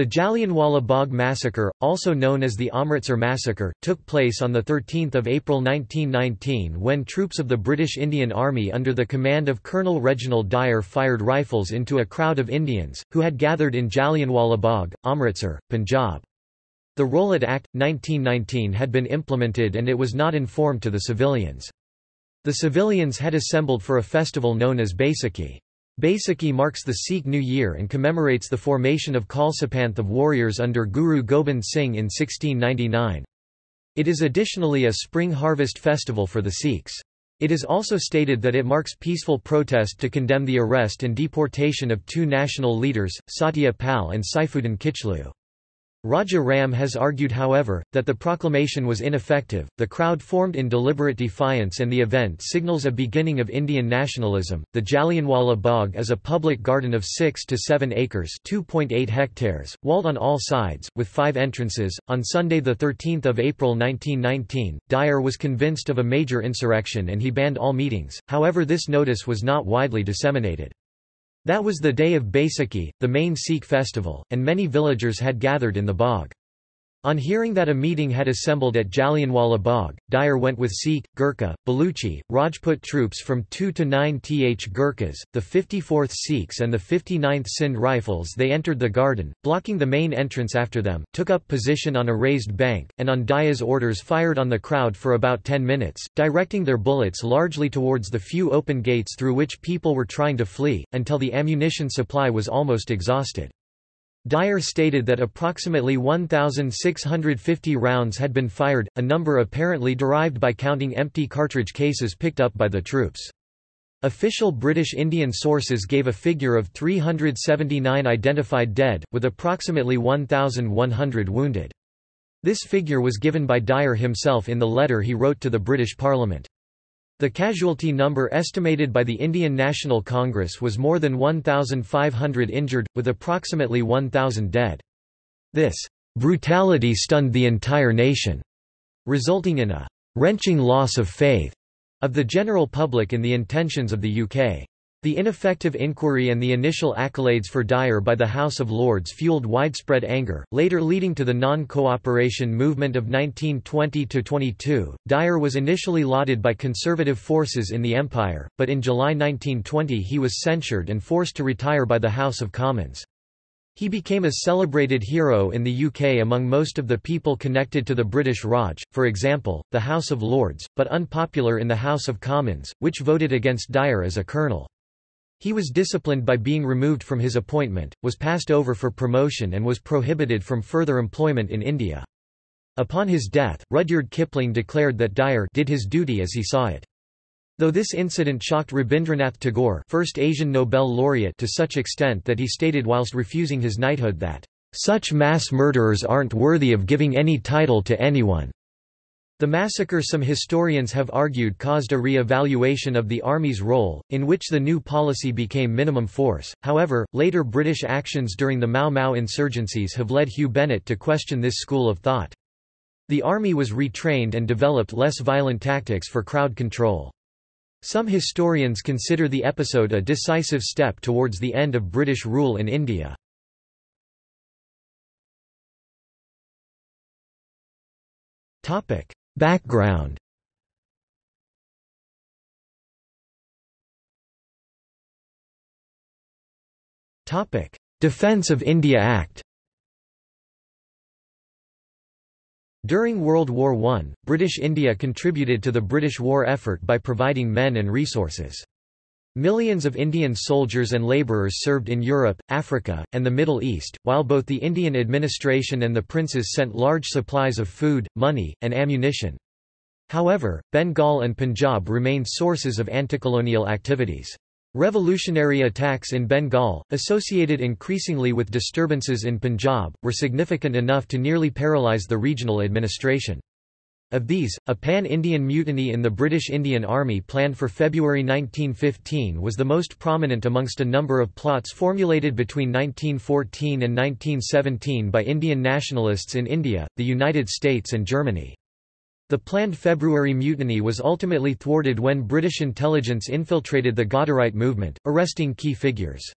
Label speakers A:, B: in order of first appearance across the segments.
A: The Jallianwala Bagh massacre, also known as the Amritsar massacre, took place on 13 April 1919 when troops of the British Indian Army under the command of Colonel Reginald Dyer fired rifles into a crowd of Indians, who had gathered in Jallianwala Bagh, Amritsar, Punjab. The Rowlatt Act, 1919 had been implemented and it was not informed to the civilians. The civilians had assembled for a festival known as Baisakhi. Baisakhi marks the Sikh New Year and commemorates the formation of Khalsapanth of warriors under Guru Gobind Singh in 1699. It is additionally a spring harvest festival for the Sikhs. It is also stated that it marks peaceful protest to condemn the arrest and deportation of two national leaders, Satya Pal and Saifuddin Kichlu. Raja Ram has argued however, that the proclamation was ineffective, the crowd formed in deliberate defiance and the event signals a beginning of Indian nationalism. The Jallianwala Bagh is a public garden of 6 to 7 acres 2.8 hectares, walled on all sides, with five entrances. On Sunday 13 April 1919, Dyer was convinced of a major insurrection and he banned all meetings, however this notice was not widely disseminated. That was the day of Baisakhi, the main Sikh festival, and many villagers had gathered in the Bagh. On hearing that a meeting had assembled at Jallianwala Bagh, Dyer went with Sikh, Gurkha, Baluchi, Rajput troops from 2 to 9 th Gurkhas, the 54th Sikhs and the 59th Sindh Rifles they entered the garden, blocking the main entrance after them, took up position on a raised bank, and on Dyer's orders fired on the crowd for about 10 minutes, directing their bullets largely towards the few open gates through which people were trying to flee, until the ammunition supply was almost exhausted. Dyer stated that approximately 1,650 rounds had been fired, a number apparently derived by counting empty cartridge cases picked up by the troops. Official British Indian sources gave a figure of 379 identified dead, with approximately 1,100 wounded. This figure was given by Dyer himself in the letter he wrote to the British Parliament. The casualty number estimated by the Indian National Congress was more than 1,500 injured, with approximately 1,000 dead. This brutality stunned the entire nation, resulting in a wrenching loss of faith of the general public in the intentions of the UK. The ineffective inquiry and the initial accolades for Dyer by the House of Lords fueled widespread anger, later leading to the non-cooperation movement of 1920–22. Dyer was initially lauded by conservative forces in the Empire, but in July 1920 he was censured and forced to retire by the House of Commons. He became a celebrated hero in the UK among most of the people connected to the British Raj, for example, the House of Lords, but unpopular in the House of Commons, which voted against Dyer as a colonel. He was disciplined by being removed from his appointment, was passed over for promotion and was prohibited from further employment in India. Upon his death, Rudyard Kipling declared that Dyer did his duty as he saw it. Though this incident shocked Rabindranath Tagore first Asian Nobel laureate to such extent that he stated whilst refusing his knighthood that, "...such mass murderers aren't worthy of giving any title to anyone." The massacre some historians have argued caused a re-evaluation of the Army's role, in which the new policy became minimum force, however, later British actions during the Mau Mau insurgencies have led Huw Bennett to question this school of thought. The Army was retrained and developed less violent tactics for crowd control. Some historians consider the episode a decisive step towards the end of British rule in India. Topic: Background. Defence of India Act. During World War I, British India contributed to the British war effort by providing men and resources. Millions of Indian soldiers and labourers served in Europe, Africa, and the Middle East, while both the Indian administration and the princes sent large supplies of food, money, and ammunition. However, Bengal and Punjab remained sources of anticolonial activities. Revolutionary attacks in Bengal, associated increasingly with disturbances in Punjab, were significant enough to nearly paralyze the regional administration. Of these, a pan-Indian mutiny in the British Indian Army planned for February 1915 was the most prominent amongst a number of plots formulated between 1914 and 1917 by Indian nationalists in India, the United States and Germany. The planned February mutiny was ultimately thwarted when British intelligence infiltrated the Ghadarite movement, arresting key figures.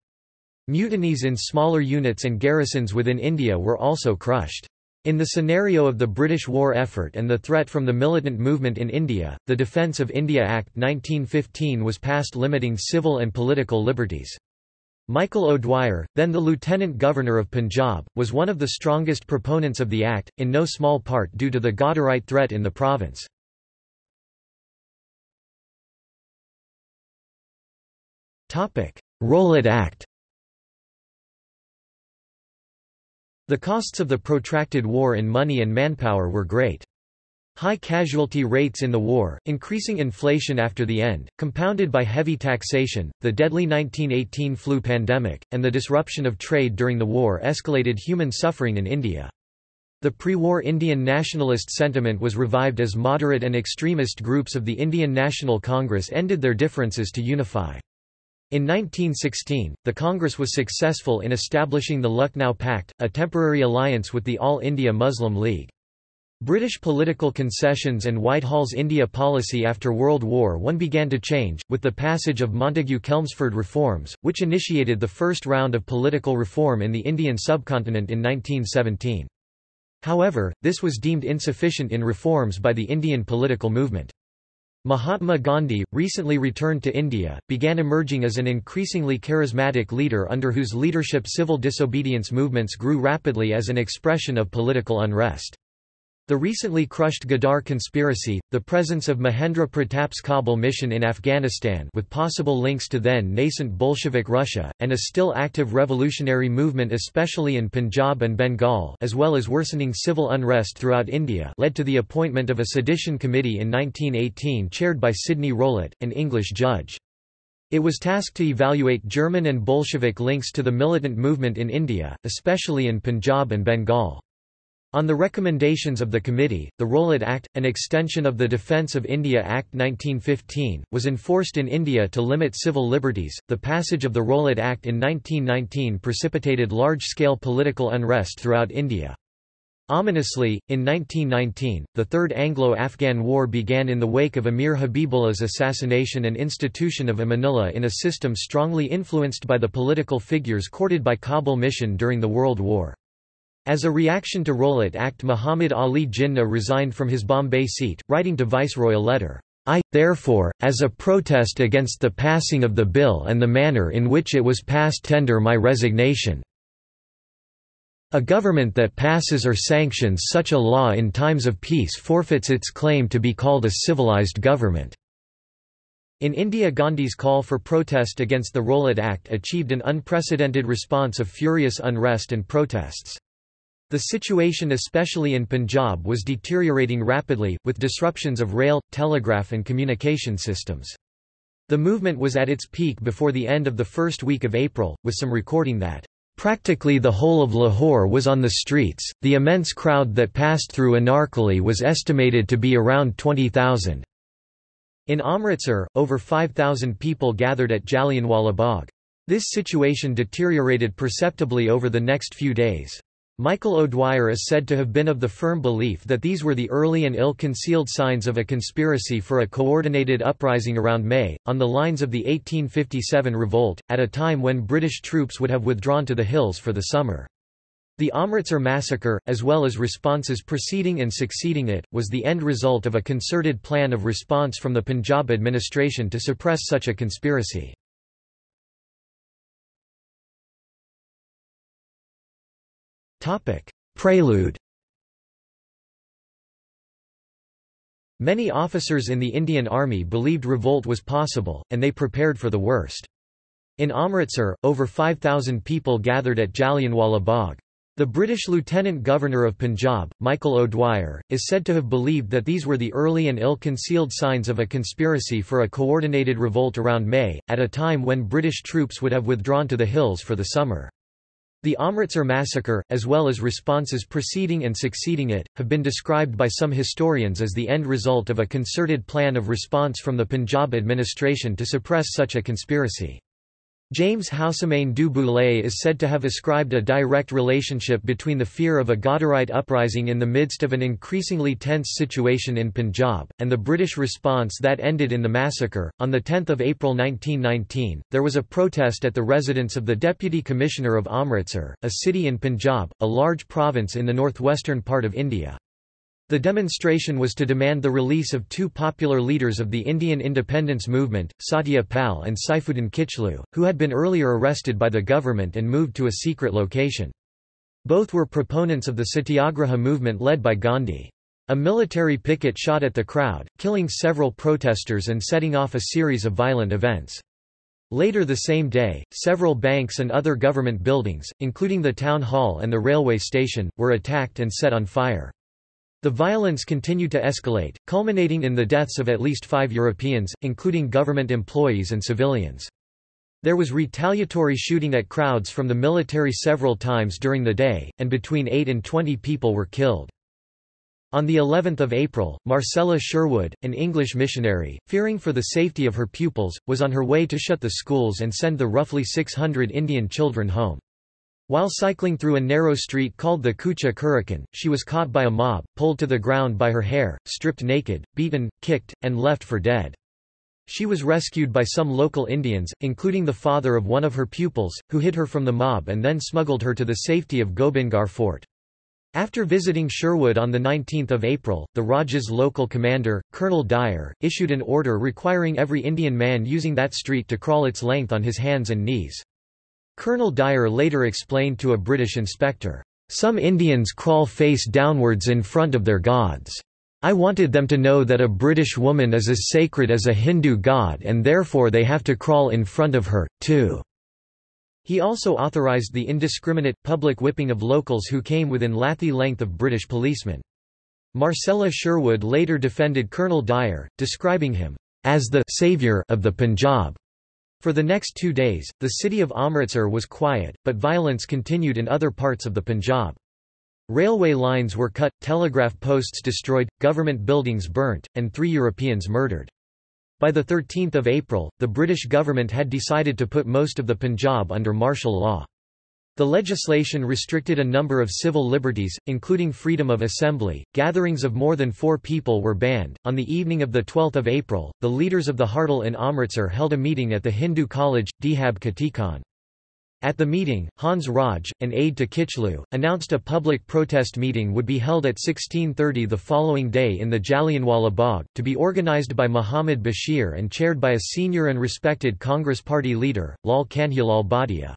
A: Mutinies in smaller units and garrisons within India were also crushed. In the scenario of the British war effort and the threat from the militant movement in India, the Defence of India Act 1915 was passed limiting civil and political liberties. Michael O'Dwyer, then the Lieutenant Governor of Punjab, was one of the strongest proponents of the Act, in no small part due to the Ghadarite threat in the province. Rowlatt Act The costs of the protracted war in money and manpower were great. High casualty rates in the war, increasing inflation after the end, compounded by heavy taxation, the deadly 1918 flu pandemic, and the disruption of trade during the war escalated human suffering in India. The pre-war Indian nationalist sentiment was revived as moderate and extremist groups of the Indian National Congress ended their differences to unify. In 1916, the Congress was successful in establishing the Lucknow Pact, a temporary alliance with the All India Muslim League. British political concessions and Whitehall's India policy after World War I began to change, with the passage of Montagu-Chelmsford reforms, which initiated the first round of political reform in the Indian subcontinent in 1917. However, this was deemed insufficient in reforms by the Indian political movement. Mahatma Gandhi, recently returned to India, began emerging as an increasingly charismatic leader under whose leadership civil disobedience movements grew rapidly as an expression of political unrest. The recently crushed Ghadar conspiracy, the presence of Mahendra Pratap's Kabul mission in Afghanistan with possible links to then-nascent Bolshevik Russia, and a still active revolutionary movement especially in Punjab and Bengal as well as worsening civil unrest throughout India led to the appointment of a sedition committee in 1918 chaired by Sidney Rowlatt, an English judge. It was tasked to evaluate German and Bolshevik links to the militant movement in India, especially in Punjab and Bengal. On the recommendations of the committee, the Rowlatt Act, an extension of the Defence of India Act 1915, was enforced in India to limit civil liberties. The passage of the Rowlatt Act in 1919 precipitated large-scale political unrest throughout India. Ominously, in 1919, the Third Anglo-Afghan War began in the wake of Amir Habibullah's assassination and institution of Amanullah in a system strongly influenced by the political figures courted by Kabul mission during the World War. As a reaction to Rowlatt Act Muhammad Ali Jinnah resigned from his Bombay seat, writing to Viceroy a letter, I, therefore, as a protest against the passing of the bill and the manner in which it was passed tender my resignation. A government that passes or sanctions such a law in times of peace forfeits its claim to be called a civilized government. In India Gandhi's call for protest against the Rowlatt Act achieved an unprecedented response of furious unrest and protests. The situation especially in Punjab was deteriorating rapidly, with disruptions of rail, telegraph and communication systems. The movement was at its peak before the end of the first week of April, with some recording that, "...practically the whole of Lahore was on the streets, the immense crowd that passed through Anarkali was estimated to be around 20,000." In Amritsar, over 5,000 people gathered at Jallianwala Bagh. This situation deteriorated perceptibly over the next few days. Michael O'Dwyer is said to have been of the firm belief that these were the early and ill-concealed signs of a conspiracy for a coordinated uprising around May, on the lines of the 1857 revolt, at a time when British troops would have withdrawn to the hills for the summer. The Amritsar massacre, as well as responses preceding and succeeding it, was the end result of a concerted plan of response from the Punjab administration to suppress such a conspiracy. Prelude Many officers in the Indian Army believed revolt was possible, and they prepared for the worst. In Amritsar, over 5,000 people gathered at Jallianwala Bagh. The British Lieutenant Governor of Punjab, Michael O'Dwyer, is said to have believed that these were the early and ill-concealed signs of a conspiracy for a coordinated revolt around May, at a time when British troops would have withdrawn to the hills for the summer. The Amritsar massacre, as well as responses preceding and succeeding it, have been described by some historians as the end result of a concerted plan of response from the Punjab administration to suppress such a conspiracy. James Houssemayne du Boulay is said to have ascribed a direct relationship between the fear of a Ghadarite uprising in the midst of an increasingly tense situation in Punjab, and the British response that ended in the massacre. On 10 April 1919, there was a protest at the residence of the Deputy Commissioner of Amritsar, a city in Punjab, a large province in the northwestern part of India. The demonstration was to demand the release of two popular leaders of the Indian independence movement, Satya Pal and Saifuddin Kichlu, who had been earlier arrested by the government and moved to a secret location. Both were proponents of the Satyagraha movement led by Gandhi. A military picket shot at the crowd, killing several protesters and setting off a series of violent events. Later the same day, several banks and other government buildings, including the town hall and the railway station, were attacked and set on fire. The violence continued to escalate, culminating in the deaths of at least five Europeans, including government employees and civilians. There was retaliatory shooting at crowds from the military several times during the day, and between 8 and 20 people were killed. On the 11th of April, Marcella Sherwood, an English missionary, fearing for the safety of her pupils, was on her way to shut the schools and send the roughly 600 Indian children home. While cycling through a narrow street called the Kucha Kurrichhan, she was caught by a mob, pulled to the ground by her hair, stripped naked, beaten, kicked, and left for dead. She was rescued by some local Indians, including the father of one of her pupils, who hid her from the mob and then smuggled her to the safety of Gobindgarh fort. After visiting Sherwood on 19 April, the Rajah's local commander, Colonel Dyer, issued an order requiring every Indian man using that street to crawl its length on his hands and knees. Colonel Dyer later explained to a British inspector, "...some Indians crawl face downwards in front of their gods. I wanted them to know that a British woman is as sacred as a Hindu god and therefore they have to crawl in front of her, too." He also authorised the indiscriminate, public whipping of locals who came within lathi length of British policemen. Marcella Sherwood later defended Colonel Dyer, describing him as the «savior» of the Punjab. For the next two days, the city of Amritsar was quiet, but violence continued in other parts of the Punjab. Railway lines were cut, telegraph posts destroyed, government buildings burnt, and three Europeans murdered. By 13 April, the British government had decided to put most of the Punjab under martial law. The legislation restricted a number of civil liberties, including freedom of assembly. Gatherings of more than four people were banned. On the evening of the 12 April, the leaders of the Hartal in Amritsar held a meeting at the Hindu college, Dhab Khatikan. At the meeting, Hans Raj, an aide to Kichlu, announced a public protest meeting would be held at 1630 the following day in the Jallianwala Bagh, to be organized by Muhammad Bashir and chaired by a senior and respected Congress Party leader, Lal Kanhailal Bhatia.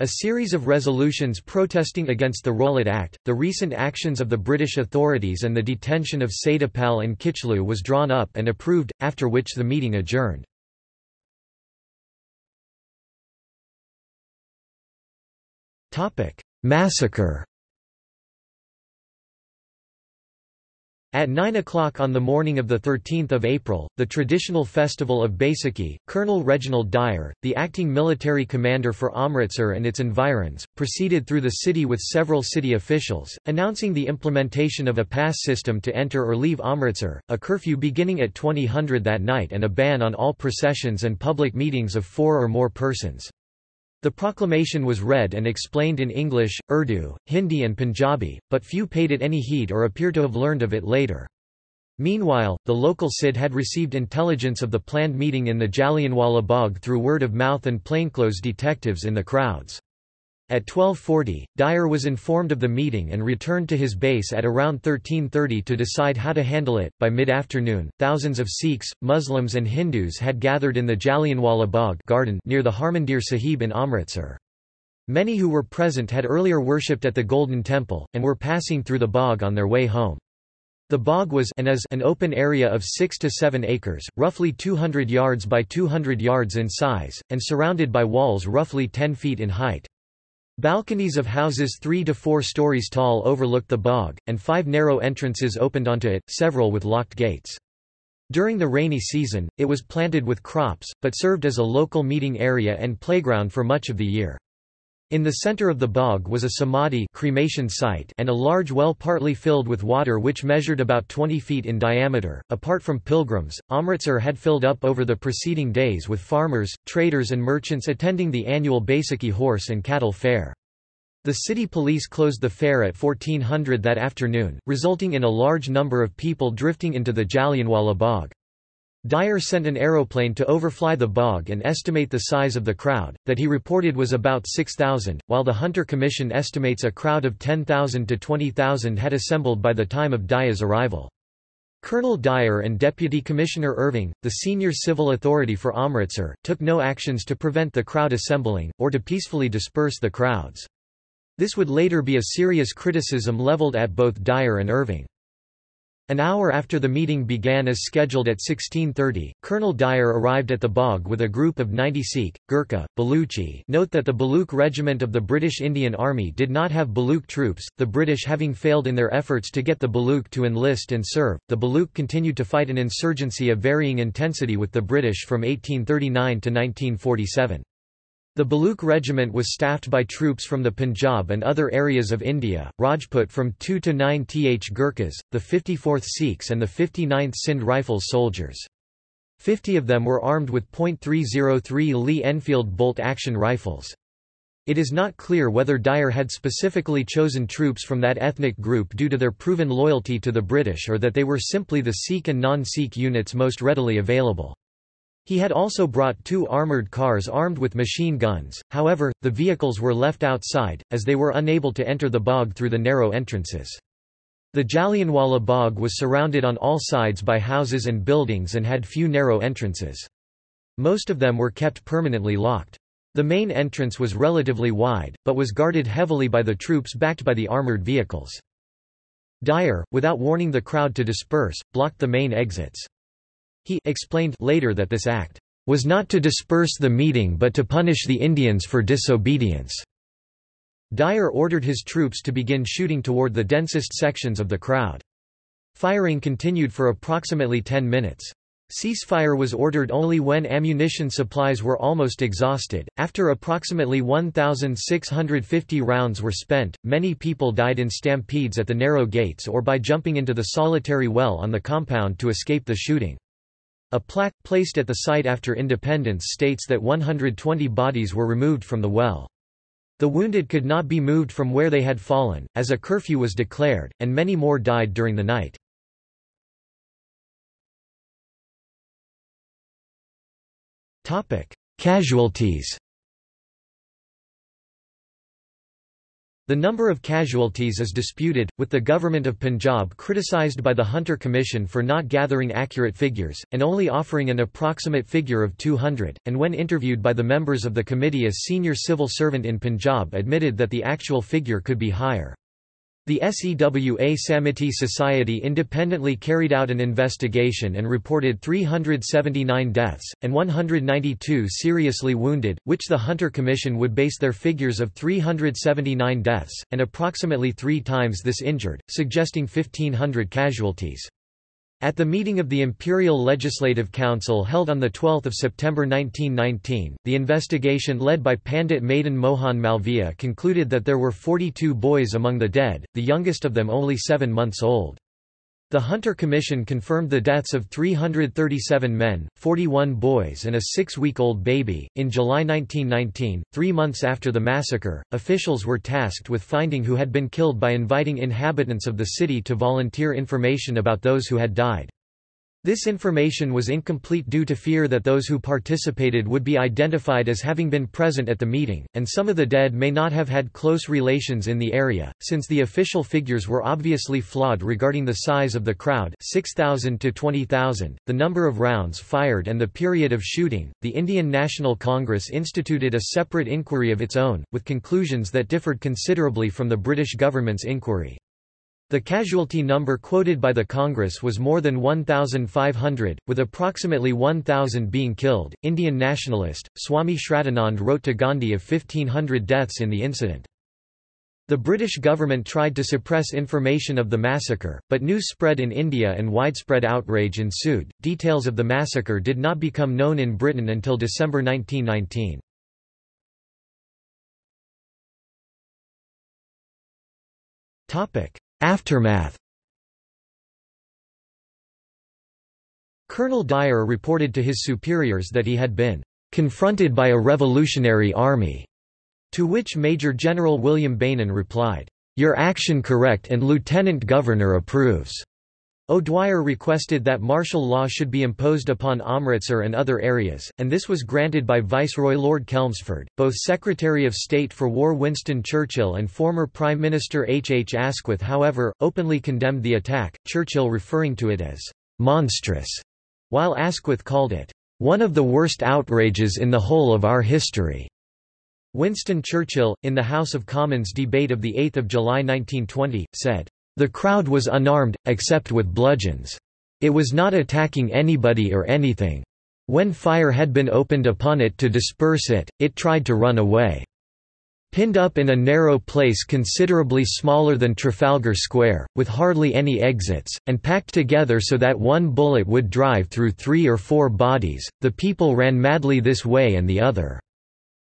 A: A series of resolutions protesting against the Rowlatt Act, the recent actions of the British authorities and the detention of Satyapal and Kichlu was drawn up and approved, after which the meeting adjourned. Massacre At 9 o'clock on the morning of 13 April, the traditional festival of Baisakhi, Colonel Reginald Dyer, the acting military commander for Amritsar and its environs, proceeded through the city with several city officials, announcing the implementation of a pass system to enter or leave Amritsar, a curfew beginning at 2000 that night and a ban on all processions and public meetings of four or more persons. The proclamation was read and explained in English, Urdu, Hindi and Punjabi, but few paid it any heed or appear to have learned of it later. Meanwhile, the local CID had received intelligence of the planned meeting in the Jallianwala Bagh through word of mouth and plainclothes detectives in the crowds. At 1240, Dyer was informed of the meeting and returned to his base at around 1330 to decide how to handle it. By mid afternoon, thousands of Sikhs, Muslims, and Hindus had gathered in the Jallianwala Bagh garden near the Harmandir Sahib in Amritsar. Many who were present had earlier worshipped at the Golden Temple, and were passing through the Bagh on their way home. The Bagh was and is an open area of 6 to 7 acres, roughly 200 yards by 200 yards in size, and surrounded by walls roughly 10 feet in height. Balconies of houses three to four stories tall overlooked the Bagh, and five narrow entrances opened onto it, several with locked gates. During the rainy season, it was planted with crops, but served as a local meeting area and playground for much of the year. In the center of the Bagh was a samadhi cremation site and a large well partly filled with water which measured about 20 feet in diameter. Apart from pilgrims, Amritsar had filled up over the preceding days with farmers, traders and merchants attending the annual Baisakhi horse and cattle fair. The city police closed the fair at 1400 that afternoon, resulting in a large number of people drifting into the Jallianwala Bagh. Dyer sent an aeroplane to overfly the Bagh and estimate the size of the crowd, that he reported was about 6,000, while the Hunter Commission estimates a crowd of 10,000 to 20,000 had assembled by the time of Dyer's arrival. Colonel Dyer and Deputy Commissioner Irving, the senior civil authority for Amritsar, took no actions to prevent the crowd assembling, or to peacefully disperse the crowds. This would later be a serious criticism leveled at both Dyer and Irving. An hour after the meeting began as scheduled at 1630, Colonel Dyer arrived at the Bagh with a group of 90 Sikh, Gurkha, Baluchi note that the Baluch regiment of the British Indian Army did not have Baluch troops, the British having failed in their efforts to get the Baluch to enlist and serve. The Baluch continued to fight an insurgency of varying intensity with the British from 1839 to 1947. The Baluch regiment was staffed by troops from the Punjab and other areas of India, Rajput from 2 to 9 Th Gurkhas, the 54th Sikhs and the 59th Sindh Rifles soldiers. Fifty of them were armed with .303 Lee Enfield bolt-action rifles. It is not clear whether Dyer had specifically chosen troops from that ethnic group due to their proven loyalty to the British or that they were simply the Sikh and non-Sikh units most readily available. He had also brought two armoured cars armed with machine guns, however, the vehicles were left outside, as they were unable to enter the Bagh through the narrow entrances. The Jallianwala Bagh was surrounded on all sides by houses and buildings and had few narrow entrances. Most of them were kept permanently locked. The main entrance was relatively wide, but was guarded heavily by the troops backed by the armoured vehicles. Dyer, without warning the crowd to disperse, blocked the main exits. He explained later that this act was not to disperse the meeting but to punish the Indians for disobedience. Dyer ordered his troops to begin shooting toward the densest sections of the crowd. Firing continued for approximately 10 minutes. Ceasefire was ordered only when ammunition supplies were almost exhausted. After approximately 1,650 rounds were spent, many people died in stampedes at the narrow gates or by jumping into the solitary well on the compound to escape the shooting. A plaque, placed at the site after independence states that 120 bodies were removed from the well. The wounded could not be moved from where they had fallen, as a curfew was declared, and many more died during the night. Casualties The number of casualties is disputed, with the government of Punjab criticised by the Hunter Commission for not gathering accurate figures, and only offering an approximate figure of 200, and when interviewed by the members of the committee a senior civil servant in Punjab admitted that the actual figure could be higher. The SEWA Samiti Society independently carried out an investigation and reported 379 deaths, and 192 seriously wounded, which the Hunter Commission would base their figures of 379 deaths, and approximately three times this injured, suggesting 1,500 casualties. At the meeting of the Imperial Legislative Council held on 12 September 1919, the investigation led by Pandit Madan Mohan Malviya concluded that there were 42 boys among the dead, the youngest of them only seven months old. The Hunter Commission confirmed the deaths of 337 men, 41 boys, and a six week old baby. In July 1919, three months after the massacre, officials were tasked with finding who had been killed by inviting inhabitants of the city to volunteer information about those who had died. This information was incomplete due to fear that those who participated would be identified as having been present at the meeting, and some of the dead may not have had close relations in the area, since the official figures were obviously flawed regarding the size of the crowd 6,000 to 20,000, the number of rounds fired and the period of shooting. The Indian National Congress instituted a separate inquiry of its own, with conclusions that differed considerably from the British government's inquiry. The casualty number quoted by the Congress was more than 1,500, with approximately 1,000 being killed. Indian nationalist, Swami Shraddhanand wrote to Gandhi of 1,500 deaths in the incident. The British government tried to suppress information of the massacre, but news spread in India and widespread outrage ensued. Details of the massacre did not become known in Britain until December 1919. Aftermath Colonel Dyer reported to his superiors that he had been confronted by a revolutionary army, to which Major General William Beynon replied, "'Your action correct and Lieutenant Governor approves.'" O'Dwyer requested that martial law should be imposed upon Amritsar and other areas, and this was granted by Viceroy Lord Chelmsford. Both Secretary of State for War Winston Churchill and former Prime Minister H. H. Asquith however, openly condemned the attack, Churchill referring to it as monstrous, while Asquith called it one of the worst outrages in the whole of our history. Winston Churchill, in the House of Commons debate of 8 July 1920, said, the crowd was unarmed, except with bludgeons. It was not attacking anybody or anything. When fire had been opened upon it to disperse it, it tried to run away. Pinned up in a narrow place considerably smaller than Trafalgar Square, with hardly any exits, and packed together so that one bullet would drive through three or four bodies, the people ran madly this way and the other.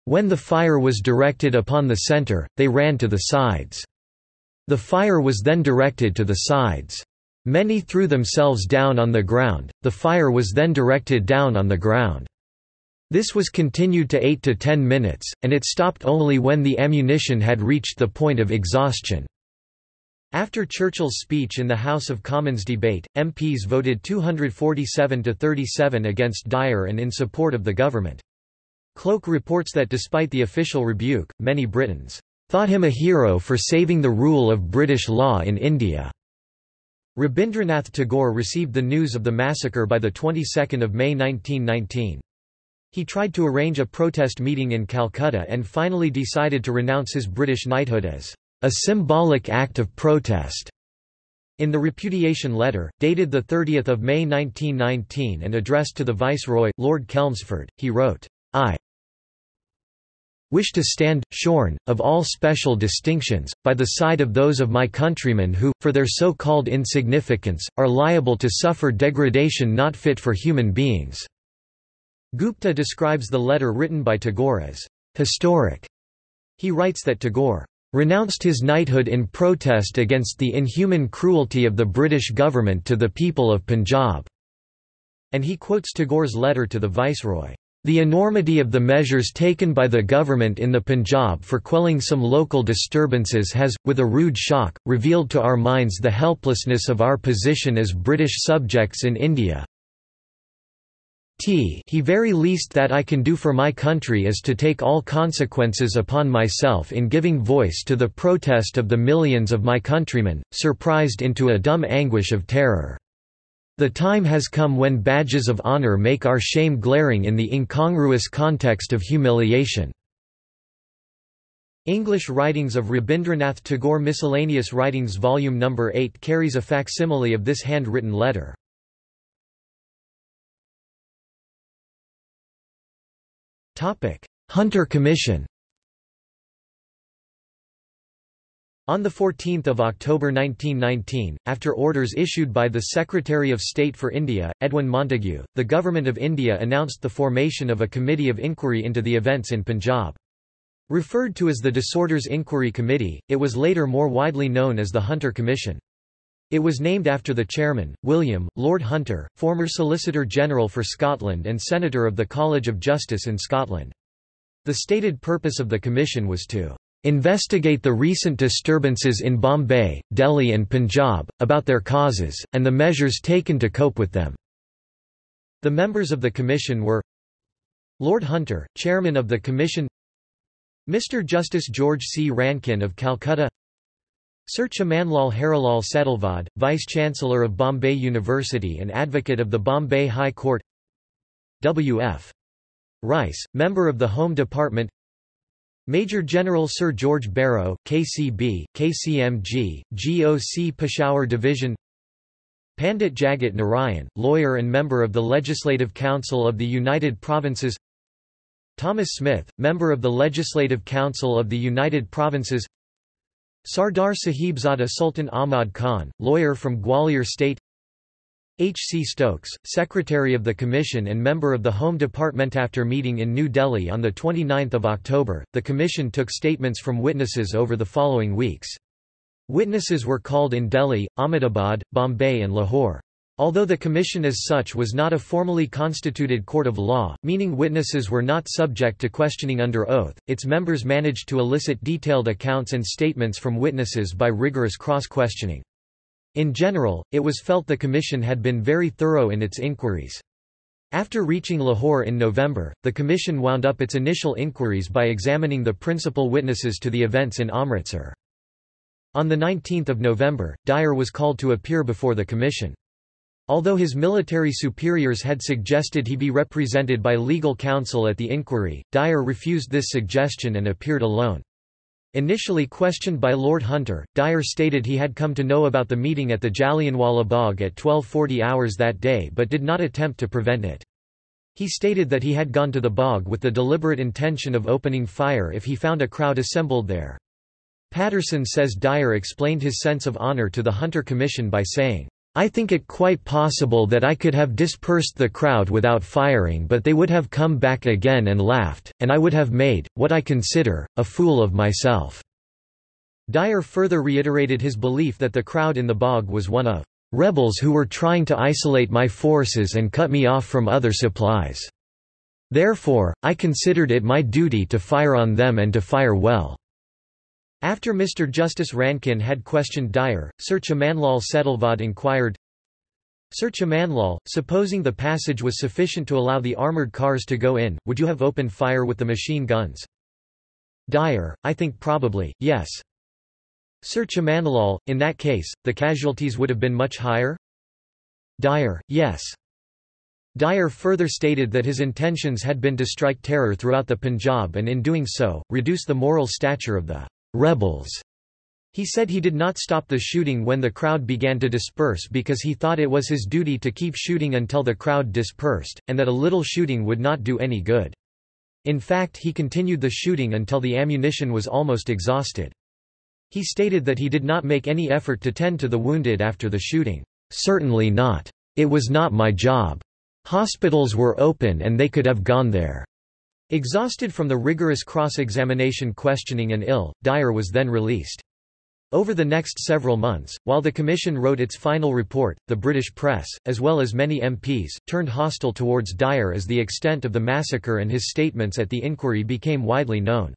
A: When the fire was directed upon the center, they ran to the sides. The fire was then directed to the sides. Many threw themselves down on the ground, the fire was then directed down on the ground. This was continued to 8 to 10 minutes, and it stopped only when the ammunition had reached the point of exhaustion. After Churchill's speech in the House of Commons debate, MPs voted 247 to 37 against Dyer and in support of the government. Cloke reports that despite the official rebuke, many Britons thought him a hero for saving the rule of British law in India. Rabindranath Tagore received the news of the massacre by the 22nd of May 1919. He tried to arrange a protest meeting in Calcutta and finally decided to renounce his British knighthood as a symbolic act of protest. In the repudiation letter, dated 30 May 1919 and addressed to the Viceroy, Lord Chelmsford, he wrote, I wish to stand, shorn, of all special distinctions, by the side of those of my countrymen who, for their so-called insignificance, are liable to suffer degradation not fit for human beings." Gupta describes the letter written by Tagore as historic. He writes that Tagore renounced his knighthood in protest against the inhuman cruelty of the British government to the people of Punjab, and he quotes Tagore's letter to the Viceroy. The enormity of the measures taken by the government in the Punjab for quelling some local disturbances has, with a rude shock, revealed to our minds the helplessness of our position as British subjects in India. T he very least that I can do for my country is to take all consequences upon myself in giving voice to the protest of the millions of my countrymen, surprised into a dumb anguish of terror. The time has come when badges of honor make our shame glaring in the incongruous context of humiliation. English Writings of Rabindranath Tagore Miscellaneous Writings Volume No. 8 carries a facsimile of this handwritten letter. Hunter Commission On 14 October 1919, after orders issued by the Secretary of State for India, Edwin Montagu, the Government of India announced the formation of a committee of inquiry into the events in Punjab. Referred to as the Disorders Inquiry Committee, it was later more widely known as the Hunter Commission. It was named after the chairman, William, Lord Hunter, former Solicitor General for Scotland and Senator of the College of Justice in Scotland. The stated purpose of the commission was to investigate the recent disturbances in Bombay, Delhi and Punjab, about their causes, and the measures taken to cope with them. The members of the commission were Lord Hunter, Chairman of the Commission Mr. Justice George C. Rankin of Calcutta Sir Chamanlal Harilal Setalvad, Vice-Chancellor of Bombay University and Advocate of the Bombay High Court W.F. Rice, Member of the Home Department Major General Sir George Barrow, KCB, KCMG, GOC Peshawar Division. Pandit Jagat Narayan, lawyer and member of the Legislative Council of the United Provinces. Thomas Smith, member of the Legislative Council of the United Provinces. Sardar Sahibzada Sultan Ahmad Khan, lawyer from Gwalior State H. C. Stokes, Secretary of the Commission and member of the Home Department after meeting in New Delhi on 29 October, the Commission took statements from witnesses over the following weeks. Witnesses were called in Delhi, Ahmedabad, Bombay and Lahore. Although the commission as such was not a formally constituted court of law, meaning witnesses were not subject to questioning under oath, its members managed to elicit detailed accounts and statements from witnesses by rigorous cross-questioning. In general, it was felt the commission had been very thorough in its inquiries. After reaching Lahore in November, the commission wound up its initial inquiries by examining the principal witnesses to the events in Amritsar. On 19 November, Dyer was called to appear before the commission. Although his military superiors had suggested he be represented by legal counsel at the inquiry, Dyer refused this suggestion and appeared alone. Initially questioned by Lord Hunter, Dyer stated he had come to know about the meeting at the Jallianwala Bagh at 1240 hours that day but did not attempt to prevent it. He stated that he had gone to the Bagh with the deliberate intention of opening fire if he found a crowd assembled there. Patterson says Dyer explained his sense of honor to the Hunter Commission by saying, I think it quite possible that I could have dispersed the crowd without firing but they would have come back again and laughed, and I would have made, what I consider, a fool of myself." Dyer further reiterated his belief that the crowd in the Bagh was one of "...rebels who were trying to isolate my forces and cut me off from other supplies. Therefore, I considered it my duty to fire on them and to fire well." After Mr. Justice Rankin had questioned Dyer, Sir Chamanlal Setalvad inquired, Sir Chamanlal, supposing the passage was sufficient to allow the armoured cars to go in, would you have opened fire with the machine guns? Dyer, I think probably, yes. Sir Chamanlal, in that case, the casualties would have been much higher? Dyer, yes. Dyer further stated that his intentions had been to strike terror throughout the Punjab and in doing so, reduce the moral stature of the rebels. He said he did not stop the shooting when the crowd began to disperse because he thought it was his duty to keep shooting until the crowd dispersed, and that a little shooting would not do any good. In fact he continued the shooting until the ammunition was almost exhausted. He stated that he did not make any effort to tend to the wounded after the shooting. Certainly not. It was not my job. Hospitals were open and they could have gone there. Exhausted from the rigorous cross-examination questioning and ill, Dyer was then released. Over the next several months, while the Commission wrote its final report, the British press, as well as many MPs, turned hostile towards Dyer as the extent of the massacre and his statements at the inquiry became widely known.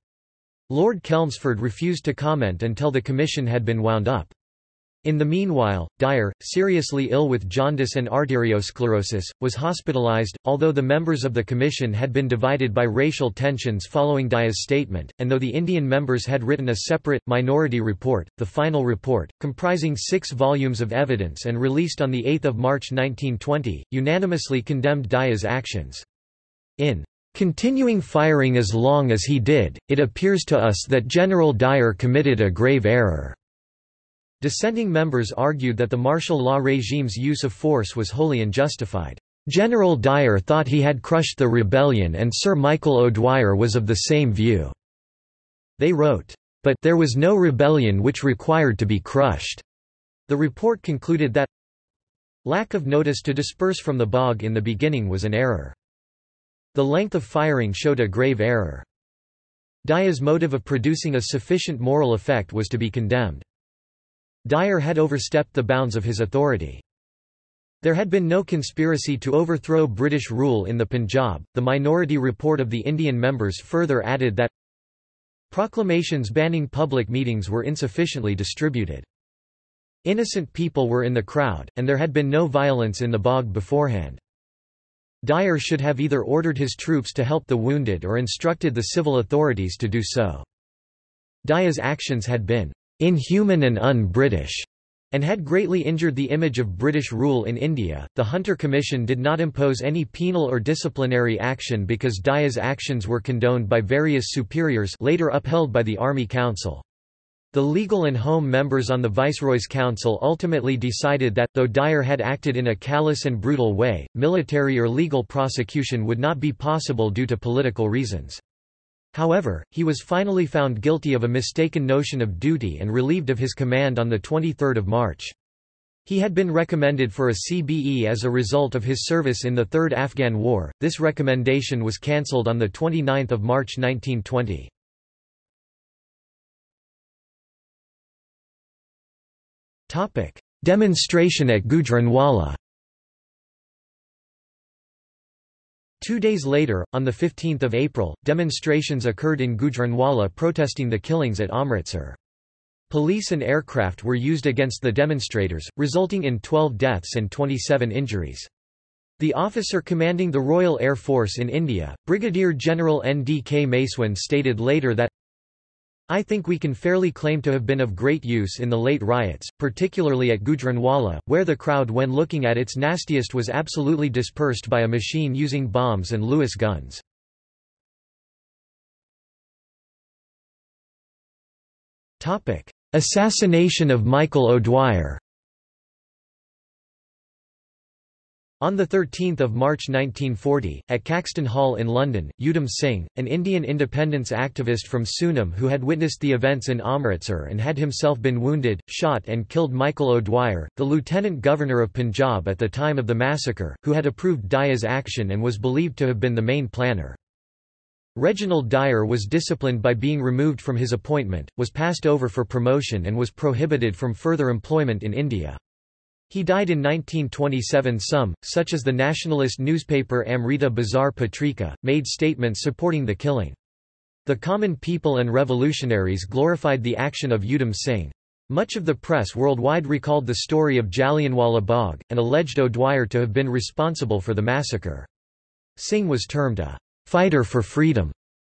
A: Lord Chelmsford refused to comment until the Commission had been wound up. In the meanwhile, Dyer, seriously ill with jaundice and arteriosclerosis, was hospitalized. Although the members of the commission had been divided by racial tensions following Dyer's statement, and though the Indian members had written a separate, minority report, the final report, comprising six volumes of evidence and released on 8 March 1920, unanimously condemned Dyer's actions. In continuing firing as long as he did, it appears to us that General Dyer committed a grave error. Dissenting members argued that the martial law regime's use of force was wholly unjustified. General Dyer thought he had crushed the rebellion and Sir Michael O'Dwyer was of the same view. They wrote, "...but there was no rebellion which required to be crushed." The report concluded that lack of notice to disperse from the Bagh in the beginning was an error. The length of firing showed a grave error. Dyer's motive of producing a sufficient moral effect was to be condemned. Dyer had overstepped the bounds of his authority. There had been no conspiracy to overthrow British rule in the Punjab. The minority report of the Indian members further added that proclamations banning public meetings were insufficiently distributed. Innocent people were in the crowd, and there had been no violence in the Bagh beforehand. Dyer should have either ordered his troops to help the wounded or instructed the civil authorities to do so. Dyer's actions had been inhuman and un-British, and had greatly injured the image of British rule in India. The Hunter Commission did not impose any penal or disciplinary action because Dyer's actions were condoned by various superiors later upheld by the Army Council. The legal and home members on the Viceroy's Council ultimately decided that, though Dyer had acted in a callous and brutal way, military or legal prosecution would not be possible due to political reasons. However, he was finally found guilty of a mistaken notion of duty and relieved of his command on 23 March. He had been recommended for a CBE as a result of his service in the Third Afghan War. This recommendation was cancelled on 29 March 1920. Demonstration at Gujranwala Two days later, on 15 April, demonstrations occurred in Gujranwala protesting the killings at Amritsar. Police and aircraft were used against the demonstrators, resulting in 12 deaths and 27 injuries. The officer commanding the Royal Air Force in India, Brigadier General N. D. K. MacEwen stated later that I think we can fairly claim to have been of great use in the late riots, particularly at Gujranwala, where the crowd when looking at its nastiest was absolutely dispersed by a machine using bombs and Lewis guns. Assassination of Michael O'Dwyer On 13 March 1940, at Caxton Hall in London, Udham Singh, an Indian independence activist from Sunam who had witnessed the events in Amritsar and had himself been wounded, shot and killed Michael O'Dwyer, the Lieutenant Governor of Punjab at the time of the massacre, who had approved Dyer's action and was believed to have been the main planner. Reginald Dyer was disciplined by being removed from his appointment, was passed over for promotion and was prohibited from further employment in India. He died in 1927 Some, such as the nationalist newspaper Amrita Bazar Patrika, made statements supporting the killing. The common people and revolutionaries glorified the action of Udham Singh. Much of the press worldwide recalled the story of Jallianwala Bagh, and alleged O'Dwyer to have been responsible for the massacre. Singh was termed a fighter for freedom,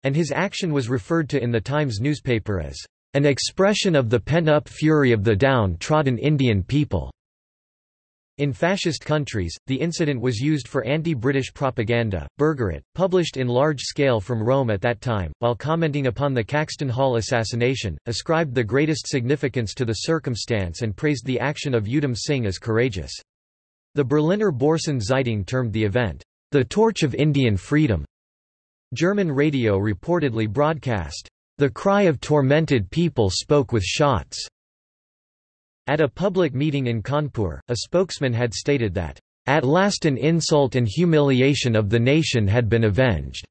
A: and his action was referred to in the Times newspaper as an expression of the pent-up fury of the down-trodden Indian people. In fascist countries, the incident was used for anti-British propaganda. Bergeret, published in large scale from Rome at that time, while commenting upon the Caxton Hall assassination, ascribed the greatest significance to the circumstance and praised the action of Udham Singh as courageous. The Berliner Borsen Zeitung termed the event, the torch of Indian freedom. German radio reportedly broadcast, the cry of tormented people spoke with shots. At a public meeting in Kanpur, a spokesman had stated that, "...at last an insult and humiliation of the nation had been avenged."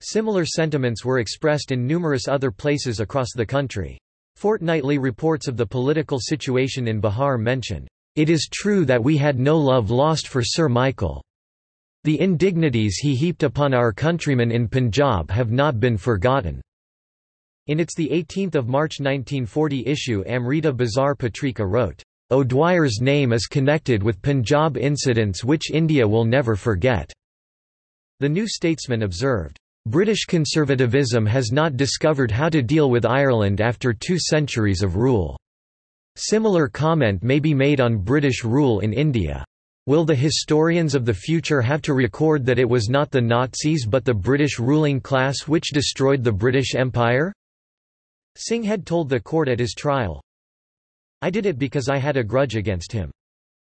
A: Similar sentiments were expressed in numerous other places across the country. Fortnightly reports of the political situation in Bihar mentioned, "...it is true that we had no love lost for Sir Michael. The indignities he heaped upon our countrymen in Punjab have not been forgotten." In its 18 March 1940 issue Amrita Bazar Patrika wrote, O'Dwyer's name is connected with Punjab incidents which India will never forget. The New Statesman observed, British conservatism has not discovered how to deal with Ireland after two centuries of rule. Similar comment may be made on British rule in India. Will the historians of the future have to record that it was not the Nazis but the British ruling class which destroyed the British Empire? Singh had told the court at his trial, I did it because I had a grudge against him.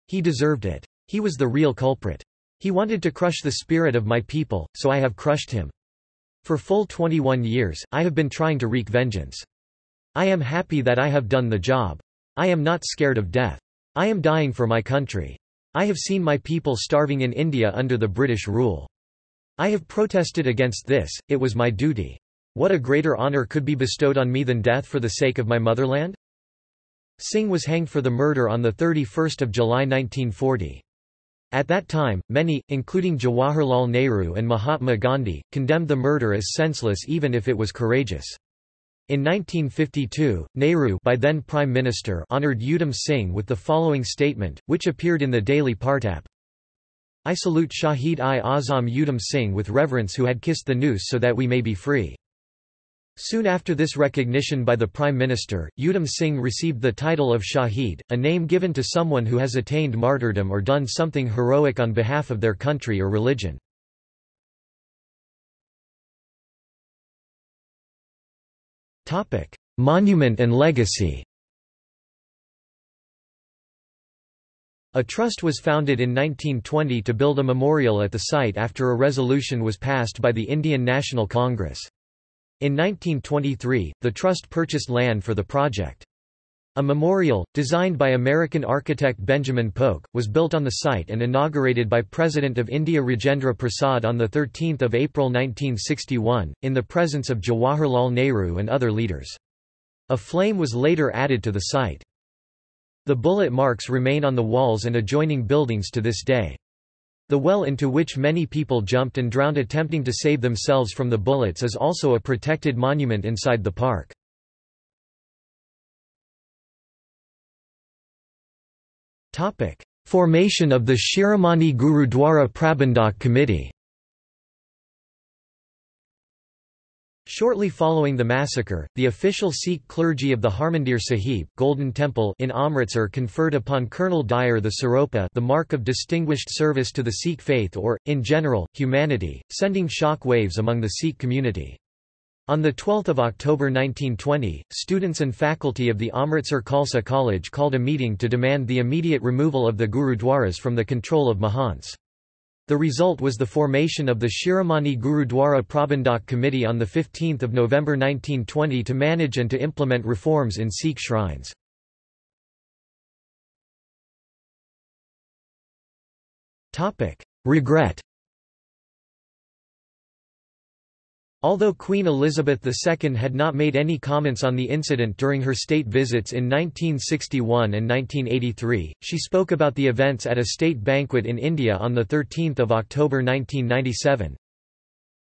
A: He deserved it. He was the real culprit. He wanted to crush the spirit of my people, so I have crushed him. For full 21 years, I have been trying to wreak vengeance. I am happy that I have done the job. I am not scared of death. I am dying for my country. I have seen my people starving in India under the British rule. I have protested against this, it was my duty. What a greater honour could be bestowed on me than death for the sake of my motherland? Singh was hanged for the murder on 31 July 1940. At that time, many, including Jawaharlal Nehru and Mahatma Gandhi, condemned the murder as senseless even if it was courageous. In 1952, Nehru by then Prime Minister honoured Udham Singh with the following statement, which appeared in the Daily Partap. I salute Shahid-i-Azam Udham Singh with reverence who had kissed the noose so that we may be free. Soon after this recognition by the Prime Minister, Udham Singh received the title of Shahid, a name given to someone who has attained martyrdom or done something heroic on behalf of their country or religion. Monument and legacy A trust was founded in 1920 to build a memorial at the site after a resolution was passed by the Indian National Congress. In 1923, the trust purchased land for the project. A memorial, designed by American architect Benjamin Polk, was built on the site and inaugurated by President of India Rajendra Prasad on 13 April 1961, in the presence of Jawaharlal Nehru and other leaders. A flame was later added to the site. The bullet marks remain on the walls and adjoining buildings to this day. The well into which many people jumped and drowned attempting to save themselves from the bullets is also a protected monument inside the park. Formation of the Shiromani Gurudwara Prabandhak Committee Shortly following the massacre, the official Sikh clergy of the Harmandir Sahib Golden Temple in Amritsar conferred upon Colonel Dyer the Siropa the mark of distinguished service to the Sikh faith or, in general, humanity, sending shock waves among the Sikh community. On 12 October 1920, students and faculty of the Amritsar Khalsa College called a meeting to demand the immediate removal of the Gurudwaras from the control of Mahants. The result was the formation of the Shiromani Gurudwara Prabandhak Committee on 15 November 1920 to manage and to implement reforms in Sikh shrines. Regret Although Queen Elizabeth II had not made any comments on the incident during her state visits in 1961 and 1983, she spoke about the events at a state banquet in India on 13 October 1997.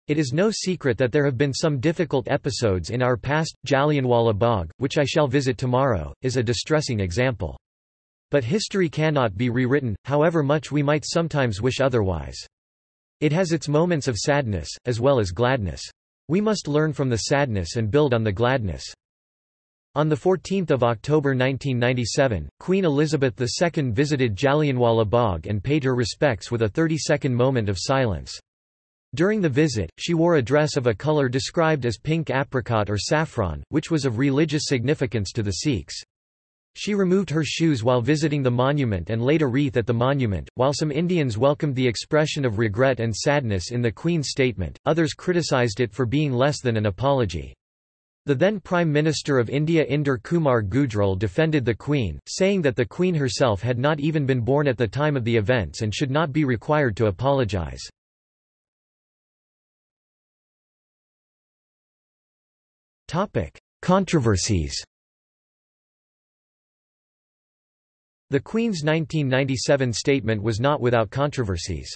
A: It is no secret that there have been some difficult episodes in our past. Jallianwala Bagh, which I shall visit tomorrow, is a distressing example. But history cannot be rewritten, however much we might sometimes wish otherwise. It has its moments of sadness, as well as gladness. We must learn from the sadness and build on the gladness. On 14 October 1997, Queen Elizabeth II visited Jallianwala Bagh and paid her respects with a 30-second moment of silence. During the visit, she wore a dress of a color described as pink apricot or saffron, which was of religious significance to the Sikhs. She removed her shoes while visiting the monument and laid a wreath at the monument. While some Indians welcomed the expression of regret and sadness in the Queen's statement, others criticized it for being less than an apology. The then Prime Minister of India Inder Kumar Gujral defended the Queen, saying that the Queen herself had not even been born at the time of the events and should not be required to apologise. Controversies The Queen's 1997 statement was not without controversies.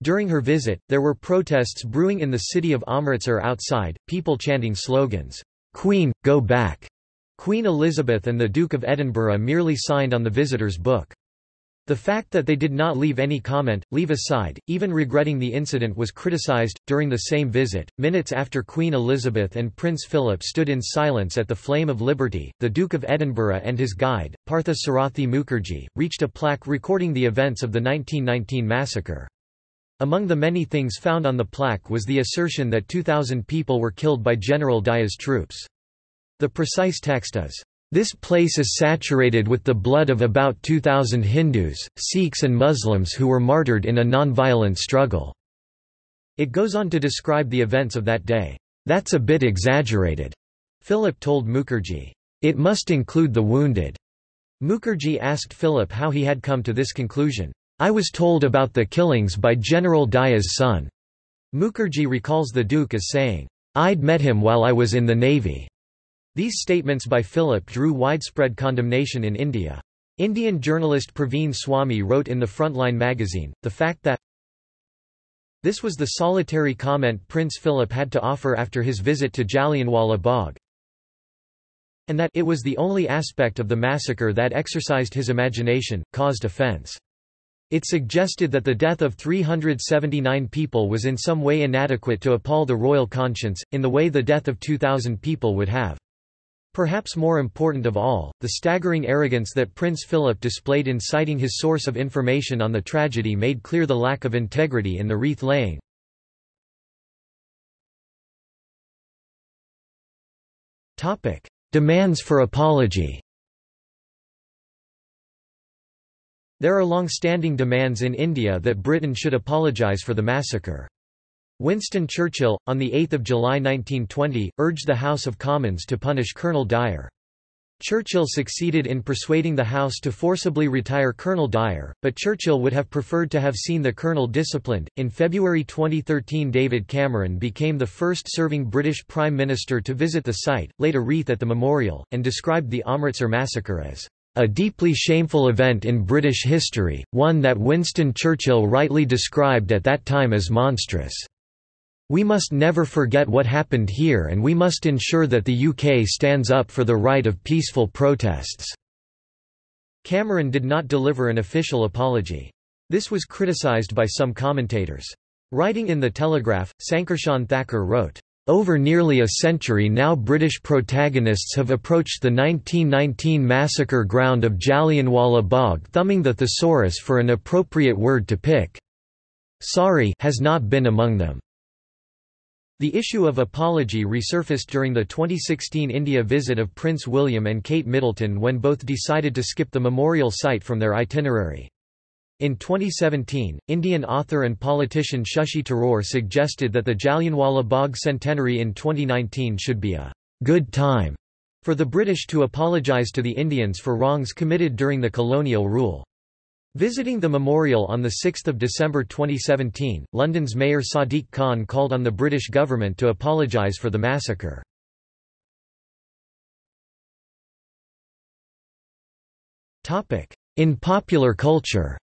A: During her visit, there were protests brewing in the city of Amritsar outside, people chanting slogans, "'Queen, go back'". Queen Elizabeth and the Duke of Edinburgh merely signed on the visitor's book. The fact that they did not leave any comment, leave aside, even regretting the incident was criticized. During the same visit, minutes after Queen Elizabeth and Prince Philip stood in silence at the Flame of Liberty, the Duke of Edinburgh and his guide, Partha Sarathi Mukherjee, reached a plaque recording the events of the 1919 massacre. Among the many things found on the plaque was the assertion that 2,000 people were killed by General Dyer's troops. The precise text is, this place is saturated with the blood of about 2,000 Hindus, Sikhs and Muslims who were martyred in a non-violent struggle." It goes on to describe the events of that day. That's a bit exaggerated, Philip told Mukherjee. It must include the wounded. Mukherjee asked Philip how he had come to this conclusion. I was told about the killings by General Dyer's son. Mukherjee recalls the Duke as saying, I'd met him while I was in the Navy. These statements by Philip drew widespread condemnation in India. Indian journalist Praveen Swami wrote in the Frontline magazine, the fact that this was the solitary comment Prince Philip had to offer after his visit to Jallianwala Bagh, and that it was the only aspect of the massacre that exercised his imagination, caused offence. It suggested that the death of 379 people was in some way inadequate to appall the royal conscience, in the way the death of 2,000 people would have. Perhaps more important of all, the staggering arrogance that Prince Philip displayed in citing his source of information on the tragedy made clear the lack of integrity in the wreath-laying. Demands for apology There are long-standing demands in India that Britain should apologise for the massacre. Winston Churchill, on 8 July 1920, urged the House of Commons to punish Colonel Dyer. Churchill succeeded in persuading the House to forcibly retire Colonel Dyer, but Churchill would have preferred to have seen the colonel disciplined. In February 2013, David Cameron became the first serving British Prime Minister to visit the site, laid a wreath at the memorial, and described the Amritsar massacre as a deeply shameful event in British history, one that Winston Churchill rightly described at that time as monstrous. We must never forget what happened here and we must ensure that the UK stands up for the right of peaceful protests." Cameron did not deliver an official apology. This was criticised by some commentators. Writing in The Telegraph, Sankarshan Thakur wrote, over nearly a century now British protagonists have approached the 1919 massacre ground of Jallianwala Bagh thumbing the thesaurus for an appropriate word to pick. Sorry has not been among them. The issue of apology resurfaced during the 2016 India visit of Prince William and Kate Middleton when both decided to skip the memorial site from their itinerary. In 2017, Indian author and politician Shashi Tharoor suggested that the Jallianwala Bagh centenary in 2019 should be a good time for the British to apologise to the Indians for wrongs committed during the colonial rule. Visiting the memorial on 6 December 2017, London's Mayor Sadiq Khan called on the British government to apologise for the massacre. In popular culture.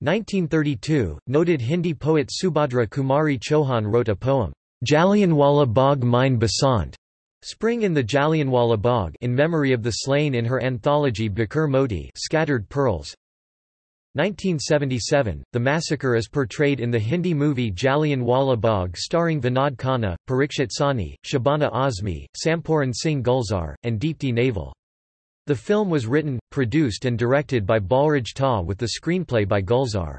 A: 1932, noted Hindi poet Subhadra Kumari Chauhan wrote a poem, Jallianwala Bagh Mein Basant, Spring in the Jallianwala Bagh in memory of the slain in her anthology Bikhare Moti Scattered Pearls. 1977, the massacre is portrayed in the Hindi movie Jallianwala Bagh starring Vinod Khanna, Parikshit Sahni, Shabana Azmi, Sampooran Singh Gulzar, and Deepti Naval. The film was written, produced and directed by Balraj Tah with the screenplay by Gulzar.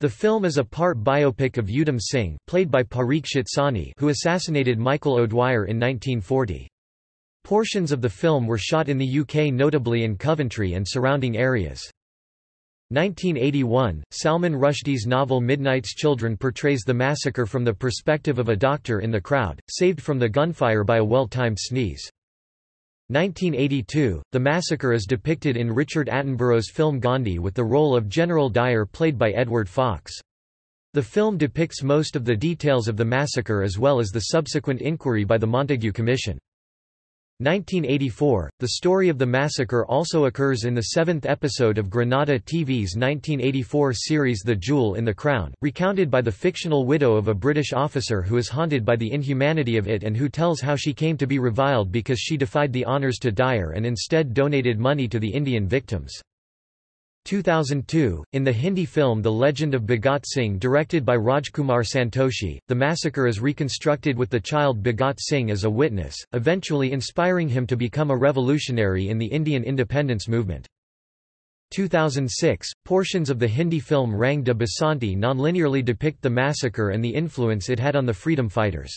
A: The film is a part biopic of Udham Singh played by Parikshit Sahni who assassinated Michael O'Dwyer in 1940. Portions of the film were shot in the UK notably in Coventry and surrounding areas. 1981, Salman Rushdie's novel Midnight's Children portrays the massacre from the perspective of a doctor in the crowd, saved from the gunfire by a well-timed sneeze. 1982, the massacre is depicted in Richard Attenborough's film Gandhi with the role of General Dyer played by Edward Fox. The film depicts most of the details of the massacre as well as the subsequent inquiry by the Montague Commission. 1984, the story of the massacre also occurs in the seventh episode of Granada TV's 1984 series The Jewel in the Crown, recounted by the fictional widow of a British officer who is haunted by the inhumanity of it and who tells how she came to be reviled because she defied the honours to Dyer and instead donated money to the Indian victims. 2002, in the Hindi film The Legend of Bhagat Singh directed by Rajkumar Santoshi, the massacre is reconstructed with the child Bhagat Singh as a witness, eventually inspiring him to become a revolutionary in the Indian independence movement. 2006, portions of the Hindi film Rang de Basanti nonlinearly depict the massacre and the influence it had on the freedom fighters.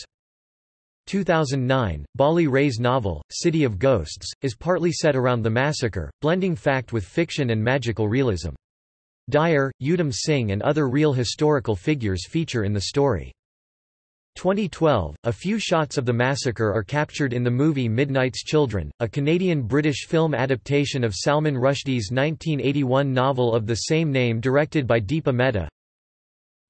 A: 2009, Bali Rai's novel, City of Ghosts, is partly set around the massacre, blending fact with fiction and magical realism. Dyer, Udham Singh and other real historical figures feature in the story. 2012, a few shots of the massacre are captured in the movie Midnight's Children, a Canadian-British film adaptation of Salman Rushdie's 1981 novel of the same name directed by Deepa Mehta.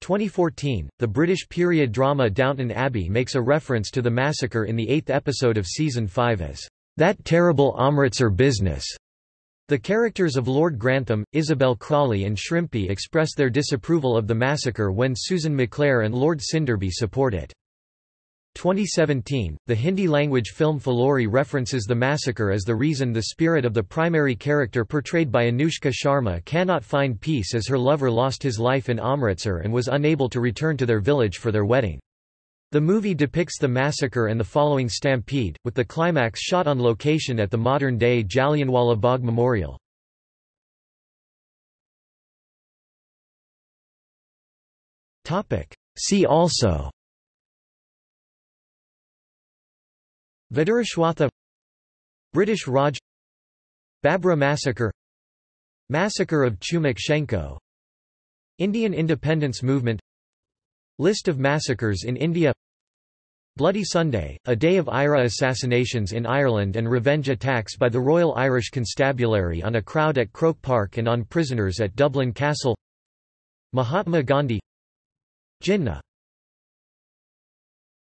A: 2014, the British period drama Downton Abbey makes a reference to the massacre in the eighth episode of season 5 as, "...that terrible Amritsar business." The characters of Lord Grantham, Isabel Crawley and Shrimpy express their disapproval of the massacre when Susan MacClare and Lord Sinderby support it. 2017, the Hindi-language film Phillauri references the massacre as the reason the spirit of the primary character portrayed by Anushka Sharma cannot find peace as her lover lost his life in Amritsar and was unable to return to their village for their wedding. The movie depicts the massacre and the following stampede, with the climax shot on location at the modern-day Jallianwala Bagh Memorial. See also Vidurashwatha British Raj Babra Massacre Massacre of Chumak Indian Independence Movement List of massacres in India Bloody Sunday, a day of IRA assassinations in Ireland and revenge attacks by the Royal Irish Constabulary on a crowd at Croke Park and on prisoners at Dublin Castle Mahatma Gandhi Jinnah